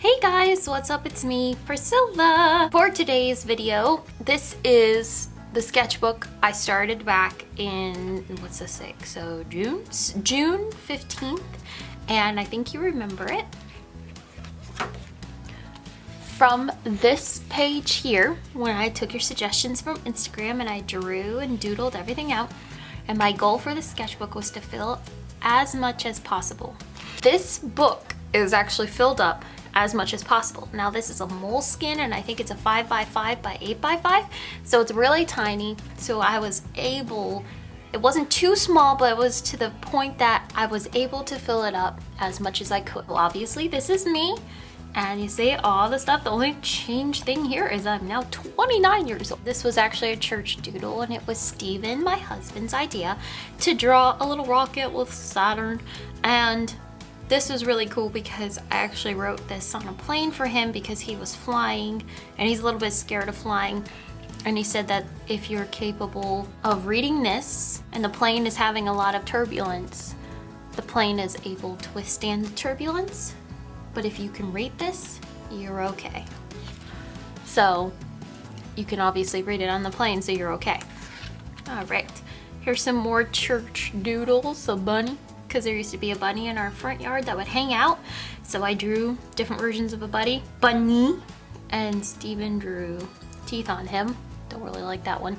Hey guys, what's up? It's me, Priscilla. For today's video, this is the sketchbook I started back in, what's this say? So June? June 15th, and I think you remember it. From this page here, when I took your suggestions from Instagram and I drew and doodled everything out, and my goal for the sketchbook was to fill as much as possible. This book is actually filled up as much as possible. Now this is a Moleskine and I think it's a 5 by 5 by 8 by 5 so it's really tiny so I was able it wasn't too small but it was to the point that I was able to fill it up as much as I could. Well obviously this is me and you see all the stuff the only change thing here is I'm now 29 years old this was actually a church doodle and it was Steven my husband's idea to draw a little rocket with Saturn and this was really cool because I actually wrote this on a plane for him because he was flying and he's a little bit scared of flying. And he said that if you're capable of reading this and the plane is having a lot of turbulence, the plane is able to withstand the turbulence. But if you can read this, you're okay. So you can obviously read it on the plane so you're okay. All right, here's some more church doodles, a bunny because there used to be a bunny in our front yard that would hang out. So I drew different versions of a bunny, bunny, and Steven drew teeth on him. Don't really like that one.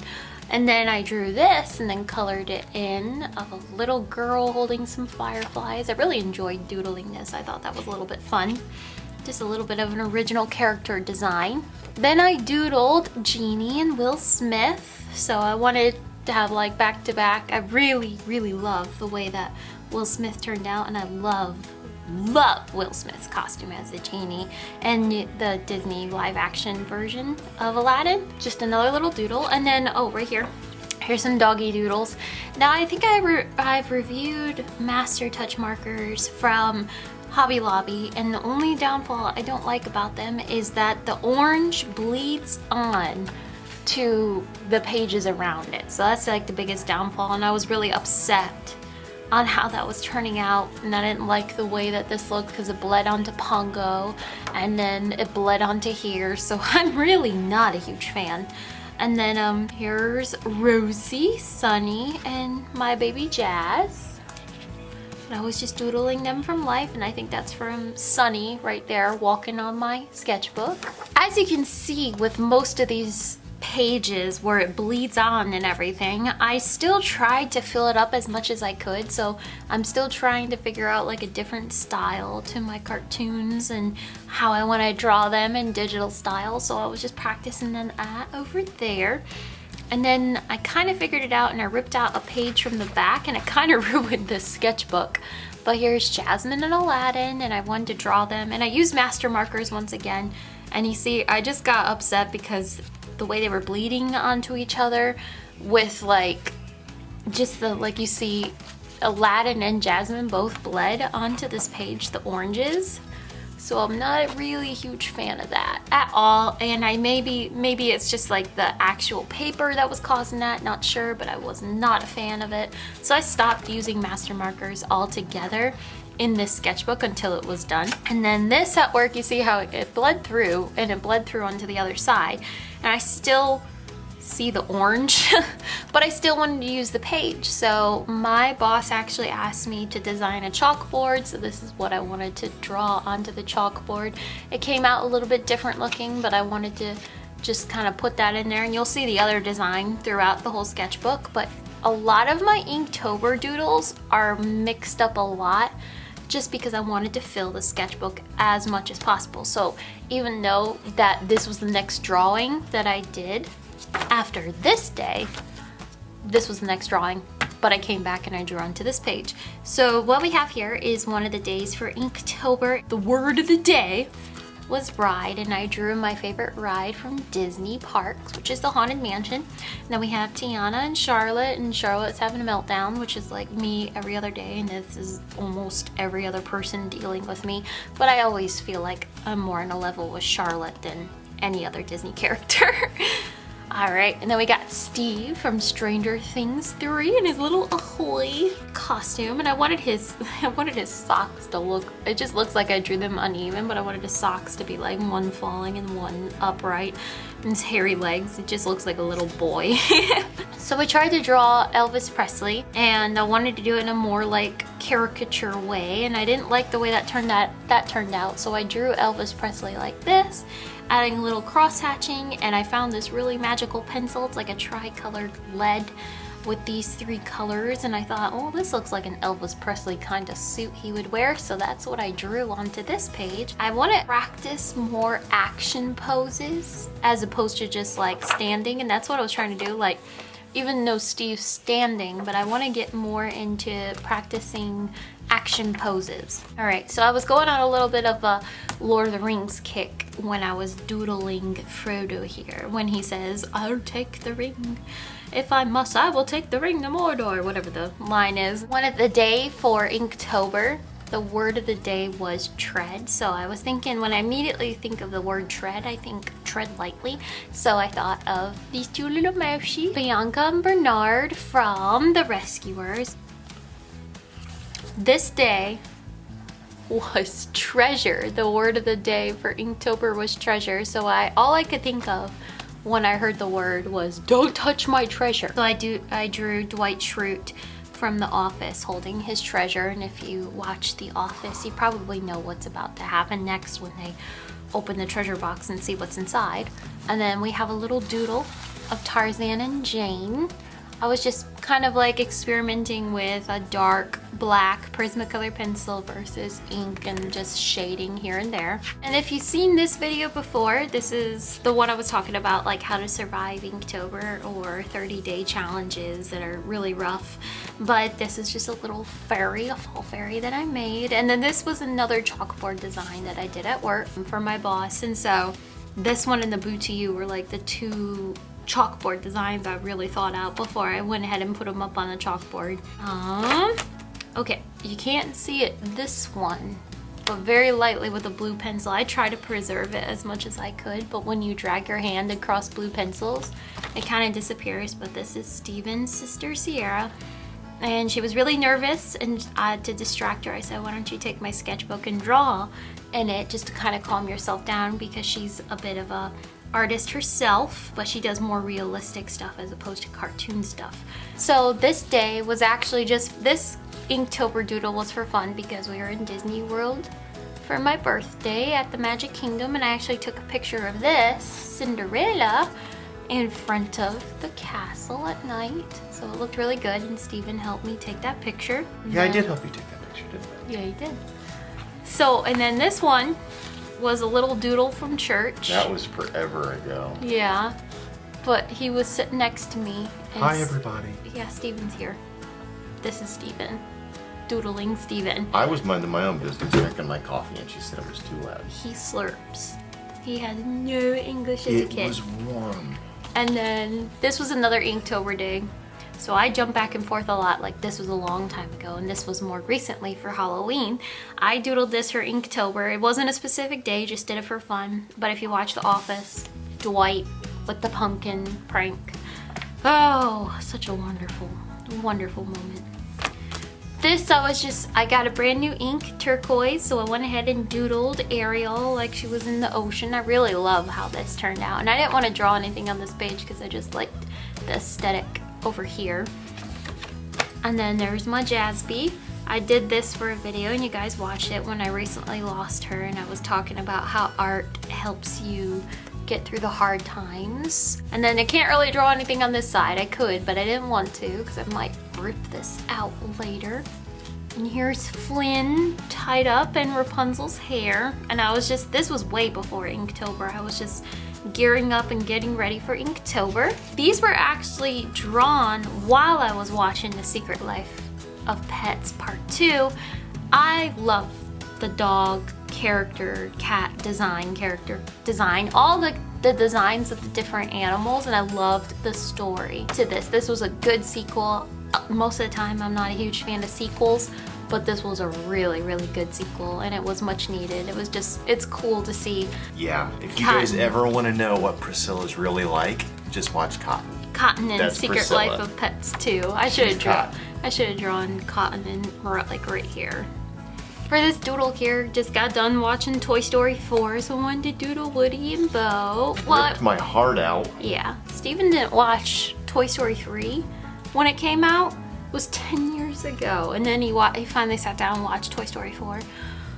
And then I drew this and then colored it in of a little girl holding some fireflies. I really enjoyed doodling this. I thought that was a little bit fun. Just a little bit of an original character design. Then I doodled Genie and Will Smith. So I wanted to have like back to back. I really, really love the way that Will Smith turned out and I love love Will Smith's costume as the genie and the Disney live action version of Aladdin. Just another little doodle and then oh right here here's some doggy doodles. Now I think I re I've reviewed master touch markers from Hobby Lobby and the only downfall I don't like about them is that the orange bleeds on to the pages around it. So that's like the biggest downfall and I was really upset on how that was turning out and I didn't like the way that this looked because it bled onto Pongo and then it bled onto here so I'm really not a huge fan. And then um, here's Rosie, Sunny, and my baby Jazz. And I was just doodling them from life and I think that's from Sunny right there walking on my sketchbook. As you can see with most of these pages where it bleeds on and everything, I still tried to fill it up as much as I could. So I'm still trying to figure out like a different style to my cartoons and how I want to draw them in digital style. So I was just practicing that over there. And then I kind of figured it out and I ripped out a page from the back and it kind of ruined the sketchbook. But here's Jasmine and Aladdin and I wanted to draw them and I used master markers once again. And you see, I just got upset because the way they were bleeding onto each other with like just the like you see Aladdin and Jasmine both bled onto this page the oranges so I'm not really a huge fan of that at all and I maybe maybe it's just like the actual paper that was causing that not sure but I was not a fan of it so I stopped using master markers altogether in this sketchbook until it was done. And then this at work, you see how it bled through and it bled through onto the other side. And I still see the orange, but I still wanted to use the page. So my boss actually asked me to design a chalkboard. So this is what I wanted to draw onto the chalkboard. It came out a little bit different looking, but I wanted to just kind of put that in there and you'll see the other design throughout the whole sketchbook. But a lot of my Inktober doodles are mixed up a lot just because I wanted to fill the sketchbook as much as possible. So even though that this was the next drawing that I did after this day, this was the next drawing, but I came back and I drew onto this page. So what we have here is one of the days for Inktober. The word of the day was ride and I drew my favorite ride from Disney Parks, which is the Haunted Mansion. And then we have Tiana and Charlotte and Charlotte's having a meltdown, which is like me every other day and this is almost every other person dealing with me. But I always feel like I'm more on a level with Charlotte than any other Disney character. All right, and then we got Steve from Stranger Things 3 in his little Ahoy costume. And I wanted his I wanted his socks to look, it just looks like I drew them uneven, but I wanted his socks to be like one falling and one upright. And his hairy legs, it just looks like a little boy. so I tried to draw Elvis Presley and I wanted to do it in a more like caricature way. And I didn't like the way that turned out, that turned out. So I drew Elvis Presley like this adding a little cross hatching and I found this really magical pencil. It's like a tri-colored lead with these three colors and I thought, oh, this looks like an Elvis Presley kind of suit he would wear. So that's what I drew onto this page. I want to practice more action poses as opposed to just like standing. And that's what I was trying to do. Like even though Steve's standing, but I want to get more into practicing action poses. All right, so I was going on a little bit of a Lord of the Rings kick when I was doodling Frodo here, when he says, I'll take the ring. If I must, I will take the ring to Mordor, whatever the line is. One of the day for Inktober, the word of the day was tread. So I was thinking, when I immediately think of the word tread, I think tread lightly. So I thought of these two little mousey, Bianca and Bernard from The Rescuers. This day was treasure. The word of the day for Inktober was treasure. So I all I could think of when I heard the word was don't touch my treasure. So I do I drew Dwight Schrute from The Office holding his treasure and if you watch The Office you probably know what's about to happen next when they open the treasure box and see what's inside. And then we have a little doodle of Tarzan and Jane I was just kind of like experimenting with a dark black Prismacolor pencil versus ink and just shading here and there. And if you've seen this video before, this is the one I was talking about like how to survive Inktober or 30 day challenges that are really rough. But this is just a little fairy, a fall fairy that I made. And then this was another chalkboard design that I did at work for my boss. And so this one and the Boo to You were like the two chalkboard designs I really thought out before I went ahead and put them up on the chalkboard. Um, okay, you can't see it this one, but very lightly with a blue pencil. I try to preserve it as much as I could, but when you drag your hand across blue pencils, it kind of disappears. But this is Steven's sister, Sierra. And she was really nervous and uh, to distract her, I said, why don't you take my sketchbook and draw in it just to kind of calm yourself down because she's a bit of a artist herself, but she does more realistic stuff as opposed to cartoon stuff. So this day was actually just, this Inktober doodle was for fun because we were in Disney World for my birthday at the Magic Kingdom and I actually took a picture of this, Cinderella, in front of the castle at night. So it looked really good and Steven helped me take that picture. Yeah, I did help you take that picture, didn't I? Yeah, you did. So, and then this one was a little doodle from church. That was forever ago. Yeah, but he was sitting next to me. Hi, everybody. Yeah, Steven's here. This is Steven. Doodling Steven. I was minding my own business, drinking my coffee, and she said it was too loud. He slurps. He has no English as it a kid. It was warm. And then this was another Inktober day. So I jump back and forth a lot, like this was a long time ago and this was more recently for Halloween. I doodled this for Inktober. It wasn't a specific day, just did it for fun. But if you watch The Office, Dwight with the pumpkin prank. Oh, such a wonderful, wonderful moment. This I was just, I got a brand new ink, turquoise, so I went ahead and doodled Ariel like she was in the ocean. I really love how this turned out. And I didn't want to draw anything on this page because I just liked the aesthetic over here. And then there's my Jazby. I did this for a video and you guys watched it when I recently lost her and I was talking about how art helps you get through the hard times. And then I can't really draw anything on this side. I could, but I didn't want to because I might rip this out later. And here's Flynn tied up in Rapunzel's hair. And I was just, this was way before Inktober. I was just gearing up and getting ready for Inktober. These were actually drawn while I was watching The Secret Life of Pets Part 2. I love the dog character, cat design, character design, all the, the designs of the different animals and I loved the story to this. This was a good sequel. Uh, most of the time I'm not a huge fan of sequels, but this was a really, really good sequel and it was much needed. It was just, it's cool to see Yeah, if you guys ever want to know what Priscilla's really like, just watch Cotton. Cotton and That's Secret Priscilla. Life of Pets too. I should have drawn. Cotton. I should have drawn Cotton and like right here. For this doodle here, just got done watching Toy Story 4, so I wanted to doodle Woody and Bo. What? Ripped my heart out. Yeah, Steven didn't watch Toy Story 3 when it came out. It was 10 years ago. And then he, wa- he finally sat down and watched Toy Story 4.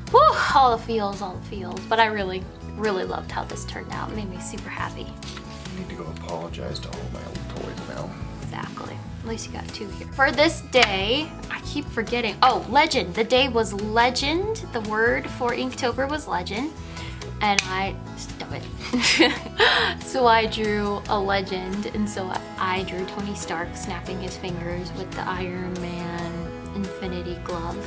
Whew, all the feels, all the feels. But I really, really loved how this turned out. It made me super happy. I need to go apologize to all my old toys now. Exactly. At least you got two here. For this day, I keep forgetting. Oh, legend. The day was legend. The word for Inktober was legend. And I, stop it. so I drew a legend. And so I drew Tony Stark snapping his fingers with the Iron Man Infinity Glove.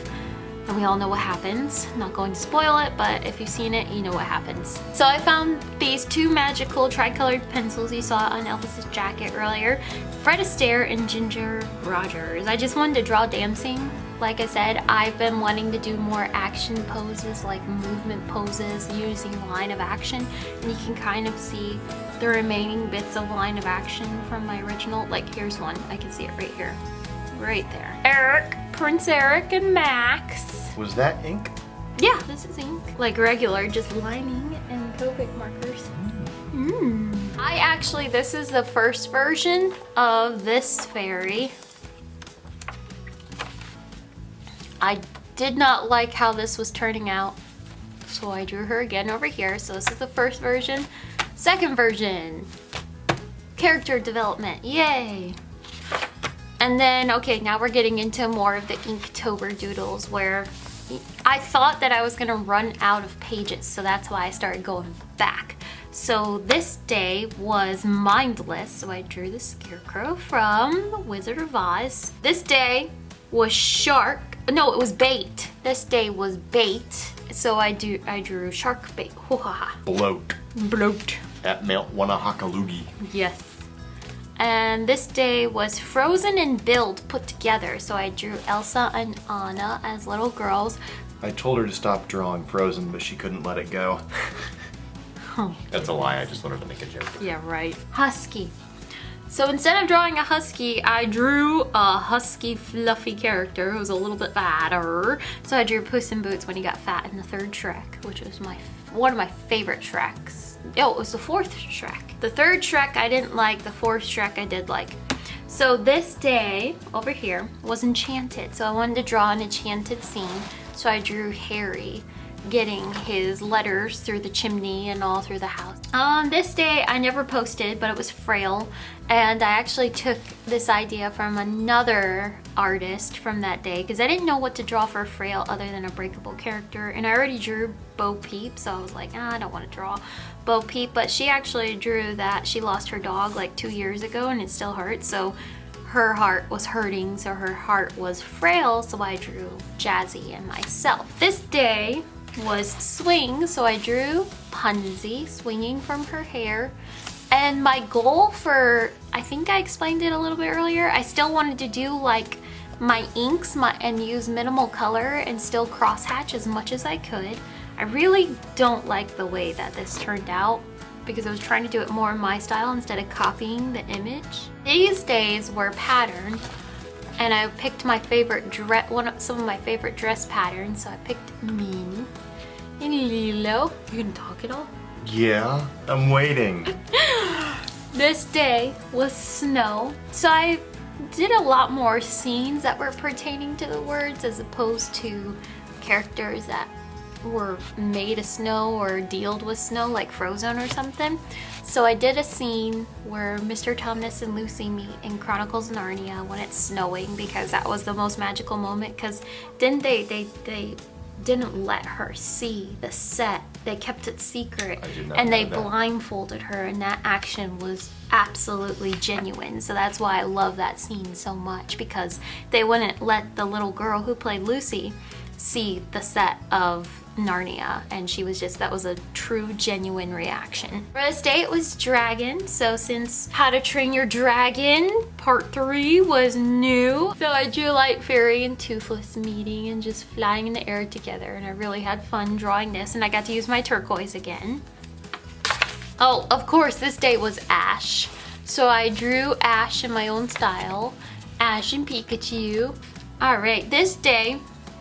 And we all know what happens. Not going to spoil it, but if you've seen it, you know what happens. So I found these two magical tricolored pencils you saw on Elvis's jacket earlier. Fred Astaire and Ginger Rogers. I just wanted to draw dancing. Like I said, I've been wanting to do more action poses, like movement poses using line of action. And you can kind of see the remaining bits of line of action from my original. Like here's one, I can see it right here. Right there. Eric, Prince Eric and Max. Was that ink? Yeah, this is ink. Like regular, just lining and Copic markers. Mm. I actually, this is the first version of this fairy. I did not like how this was turning out. So I drew her again over here. So this is the first version. Second version. Character development, yay. And then, okay, now we're getting into more of the Inktober doodles where I thought that I was gonna run out of pages, so that's why I started going back. So this day was mindless, so I drew the scarecrow from The Wizard of Oz. This day was shark, no, it was bait. This day was bait, so I do I drew shark bait. Bloat. Bloat. At Mount Wannahockaloogie. Yes. And this day was Frozen and Build put together. So I drew Elsa and Anna as little girls. I told her to stop drawing Frozen, but she couldn't let it go. That's a lie, I just wanted to make a joke. Yeah, right. Husky. So instead of drawing a husky, I drew a husky fluffy character who was a little bit fatter. So I drew Puss in Boots when he got fat in the third Shrek, which was my one of my favorite Shreks. Oh, it was the fourth Shrek. The third Shrek I didn't like, the fourth Shrek I did like. So this day over here was enchanted. So I wanted to draw an enchanted scene. So I drew Harry getting his letters through the chimney and all through the house. On this day, I never posted, but it was Frail. And I actually took this idea from another artist from that day because I didn't know what to draw for Frail other than a breakable character. And I already drew Bo Peep, so I was like, ah, I don't want to draw Bo Peep. But she actually drew that she lost her dog like two years ago and it still hurts. So her heart was hurting, so her heart was frail, so I drew Jazzy and myself. This day was swing, so I drew Punzi swinging from her hair. And my goal for, I think I explained it a little bit earlier, I still wanted to do like my inks my, and use minimal color and still crosshatch as much as I could. I really don't like the way that this turned out because I was trying to do it more in my style instead of copying the image. These days were patterned and I picked my favorite dress, one of, some of my favorite dress patterns. So I picked Minnie and Lilo. You can talk it all? Yeah, I'm waiting. This day was snow. So I did a lot more scenes that were pertaining to the words as opposed to characters that were made of snow or dealt with snow like Frozen or something. So I did a scene where Mr. Tumnus and Lucy meet in Chronicles of Narnia when it's snowing because that was the most magical moment because didn't they, they, they didn't let her see the set. They kept it secret I did not and they blindfolded her and that action was absolutely genuine. So that's why I love that scene so much because they wouldn't let the little girl who played Lucy see the set of Narnia and she was just that was a true genuine reaction. For this day it was dragon so since How to Train Your Dragon part 3 was new so I drew Light Fury and Toothless meeting and just flying in the air together and I really had fun drawing this and I got to use my turquoise again. Oh of course this day was Ash so I drew Ash in my own style Ash and Pikachu. Alright this day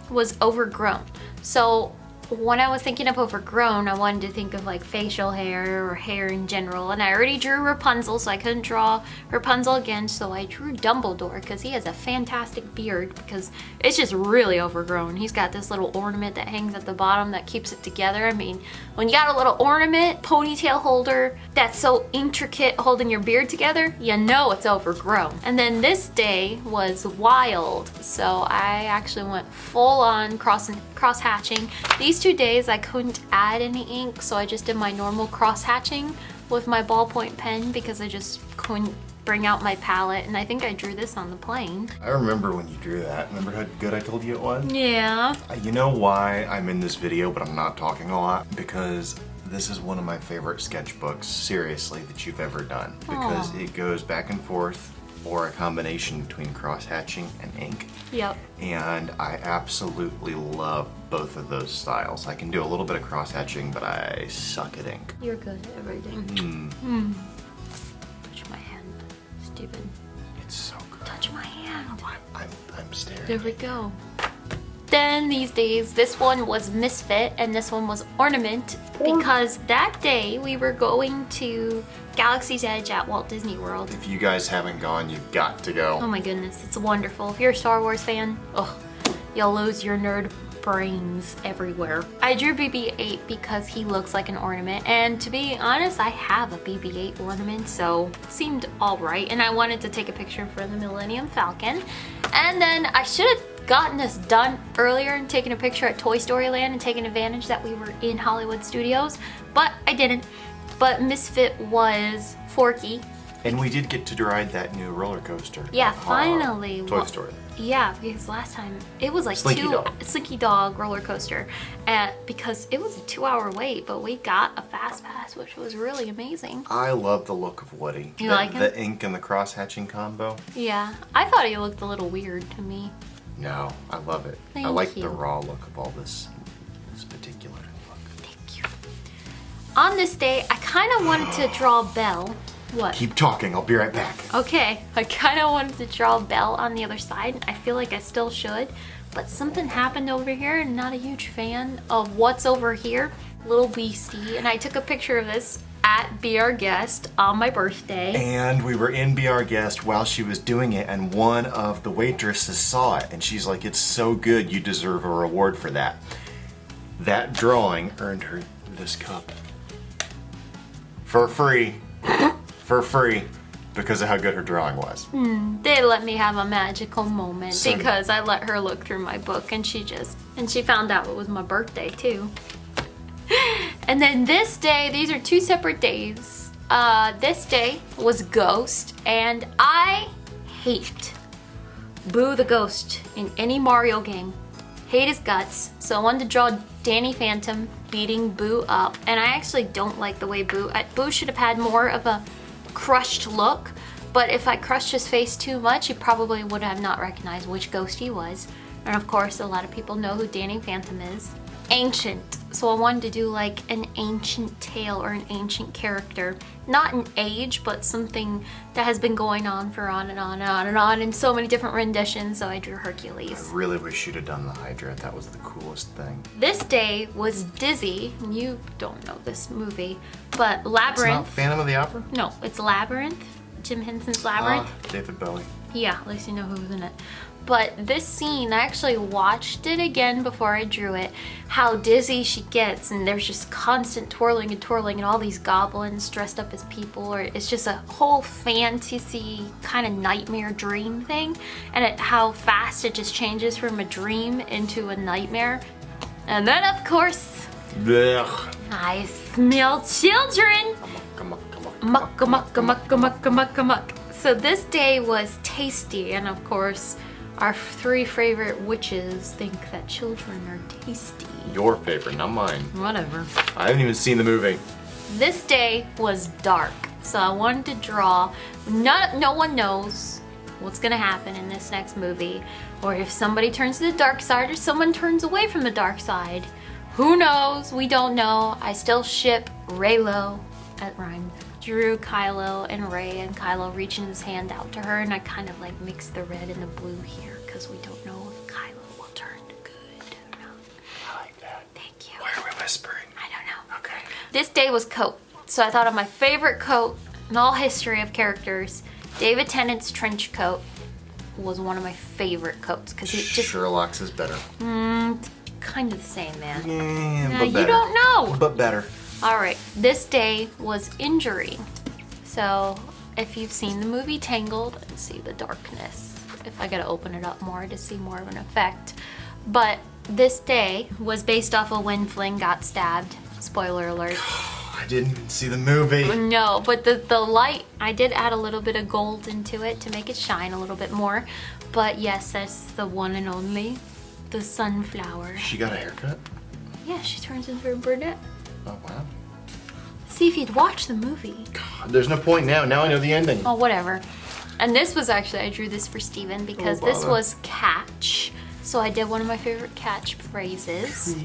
was overgrown so when I was thinking of overgrown, I wanted to think of like facial hair or hair in general. And I already drew Rapunzel, so I couldn't draw Rapunzel again. So I drew Dumbledore because he has a fantastic beard because it's just really overgrown. He's got this little ornament that hangs at the bottom that keeps it together. I mean, when you got a little ornament, ponytail holder that's so intricate holding your beard together, you know it's overgrown. And then this day was wild. So I actually went full on cross, cross hatching. These these two days I couldn't add any ink, so I just did my normal cross hatching with my ballpoint pen because I just couldn't bring out my palette and I think I drew this on the plane. I remember when you drew that. Remember how good I told you it was? Yeah. Uh, you know why I'm in this video but I'm not talking a lot? Because this is one of my favorite sketchbooks, seriously, that you've ever done. Because Aww. it goes back and forth or a combination between cross-hatching and ink. Yep. And I absolutely love both of those styles. I can do a little bit of cross-hatching, but I suck at ink. You're good at everything. Mm. Mm. Touch my hand, stupid. It's so good. Touch my hand. I'm, I'm, I'm staring. There we go. Then these days, this one was Misfit and this one was Ornament because that day we were going to Galaxy's Edge at Walt Disney World. If you guys haven't gone, you've got to go. Oh my goodness, it's wonderful. If you're a Star Wars fan, oh, you'll lose your nerd brains everywhere. I drew BB-8 because he looks like an ornament and to be honest I have a BB-8 ornament so it seemed alright and I wanted to take a picture for the Millennium Falcon and then I should have gotten this done earlier and taken a picture at Toy Story Land and taken advantage that we were in Hollywood Studios but I didn't but Misfit was Forky and we did get to ride that new roller coaster. Yeah, uh, finally. Toy Story. Yeah, because last time it was like Slinky two Dog. Slinky Dog roller coaster, and because it was a two-hour wait, but we got a fast pass, which was really amazing. I love the look of Woody. You the, like him? The ink and the cross hatching combo. Yeah, I thought he looked a little weird to me. No, I love it. Thank I like you. the raw look of all this, this particular look. Thank you. On this day, I kind of wanted to draw Belle what? Keep talking, I'll be right back. Okay, I kind of wanted to draw Belle on the other side. I feel like I still should, but something happened over here and not a huge fan of what's over here. Little Beastie, and I took a picture of this at Be Our Guest on my birthday. And we were in Be Our Guest while she was doing it and one of the waitresses saw it and she's like, it's so good, you deserve a reward for that. That drawing earned her this cup. For free for free because of how good her drawing was. Mm, they let me have a magical moment So- because I let her look through my book and she just, and she found out it was my birthday too. and then this day, these are two separate days. Uh, this day was Ghost and I hate Boo the Ghost in any Mario game. Hate his guts. So I wanted to draw Danny Phantom beating Boo up. And I actually don't like the way Boo, I, Boo should have had more of a crushed look, but if I crushed his face too much, you probably would have not recognized which ghost he was. And of course, a lot of people know who Danny Phantom is. Ancient. So I wanted to do like an ancient tale or an ancient character. Not an age, but something that has been going on for on and on and on and on in so many different renditions, so I drew Hercules. I really wish you'd have done the Hydra. That was the coolest thing. This day was Dizzy. You don't know this movie, but Labyrinth. not Phantom of the Opera? No, it's Labyrinth. Jim Henson's Labyrinth. Ah, David Bowie. Yeah, at least you know who's in it. But this scene, I actually watched it again before I drew it, how dizzy she gets and there's just constant twirling and twirling and all these goblins dressed up as people or it's just a whole fantasy kind of nightmare dream thing and it, how fast it just changes from a dream into a nightmare. And then of course, Ugh. I smell children! Come on, come on, muck muck muck muck muck muck muck so this day was tasty and of course Our three favorite witches think that children are tasty. Your favorite, not mine. Whatever. I haven't even seen the movie. This day was dark, so I wanted to draw. Not, no one knows what's gonna happen in this next movie, or if somebody turns to the dark side or someone turns away from the dark side. Who knows? We don't know. I still ship Reylo at rhyme. Drew Kylo and Rey and Kylo reaching his hand out to her and I kind of like mixed the red and the blue here because we don't know if Kylo will turn good or not. I like that. Thank you. Why are we whispering? I don't know. Okay. This day was coat. So I thought of my favorite coat in all history of characters. David Tennant's trench coat was one of my favorite coats because it just Sherlock's is better. mm, kind of the same, man. Yeah, but you better. don't know. But better. All right, this day was injury. So if you've seen the movie Tangled and see the darkness, if I gotta open it up more to see more of an effect. But this day was based off of when Flynn got stabbed. Spoiler alert. I didn't even see the movie. No, but the, the light, I did add a little bit of gold into it to make it shine a little bit more. But yes, that's the one and only, the sunflower. She got a haircut? Yeah, she turns into a brunette. Oh, wow. See if you'd watch the movie. God, there's no point now. Now I know the ending. Oh, whatever. And this was actually, I drew this for Steven because Oh, this was catch. So I did one of my favorite catch phrases.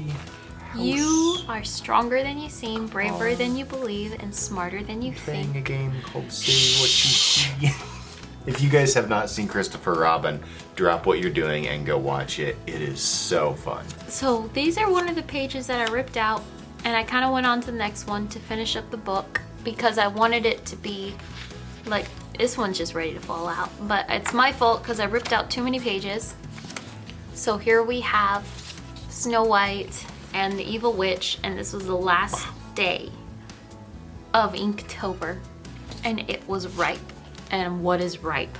You are stronger than you seem, braver oh. than you believe, and smarter than you Playing think. a game called Say What You See. if you guys have not seen Christopher Robin, drop what you're doing and go watch it. It is so fun. So these are one of the pages that I ripped out and I kind of went on to the next one to finish up the book because I wanted it to be like this one's just ready to fall out but it's my fault because I ripped out too many pages so here we have Snow White and the Evil Witch and this was the last day of Inktober and it was ripe and what is ripe?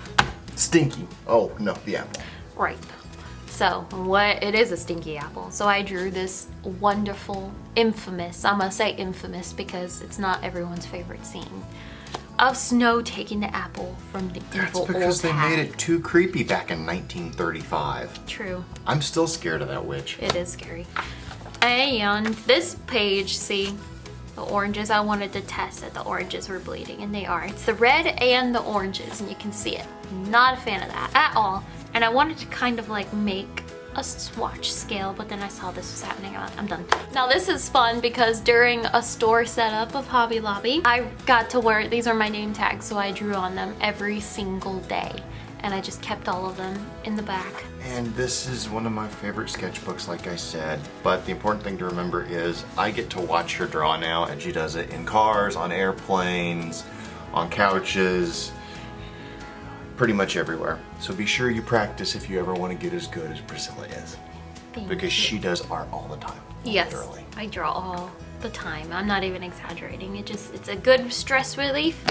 Stinky. Oh, no, the apple. ripe. So what it is a stinky apple. So I drew this wonderful, infamous, I'm gonna say infamous because it's not everyone's favorite scene of Snow taking the apple from the That's evil because they made it too creepy back in 1935. True, I'm still scared of that witch. it is scary. And this page, see, the oranges, I wanted to test that the oranges were bleeding, and they are. It's the red and the oranges, and you can see it. Not a fan of that at all. And I wanted to kind of like make a swatch scale, but then I saw this was happening. I'm done. Now this is fun because during a store setup of Hobby Lobby, I got to wear, these are my name tags, so I drew on them every single day. And I just kept all of them in the back. And this is one of my favorite sketchbooks, like I said. But the important thing to remember is I get to watch her draw now, and she does it in cars, on airplanes, on couches, pretty much everywhere. So be sure you practice if you ever want to get as good as Priscilla is. Thank Because you. she does art all the time. Yes, Literally. I draw all the time. I'm not even exaggerating. It just it's a good stress relief,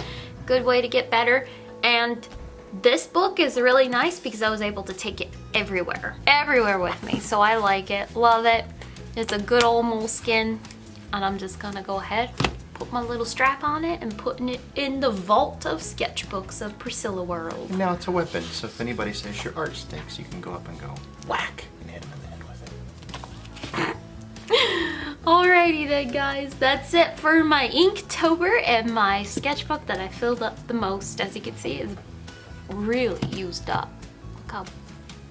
good way to get better. And this book is really nice because I was able to take it everywhere, everywhere with me. So I like it, love it. It's a good old Moleskine, and I'm just gonna go ahead, put my little strap on it, and putting it in the vault of sketchbooks of Priscilla World. Now it's a weapon, so if anybody says your art stinks, you can go up and go whack and hit them in the head with it. Alrighty then guys, that's it for my Inktober and my sketchbook that I filled up the most. As you can see, it's really used up. Look how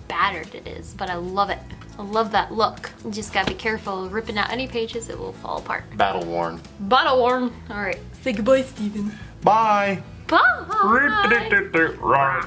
battered it is, but I love it. I love that look. You just gotta be careful ripping out any pages, it will fall apart. Battle worn. Battle worn. Alright, say goodbye, Steven. Bye! Bye! Right.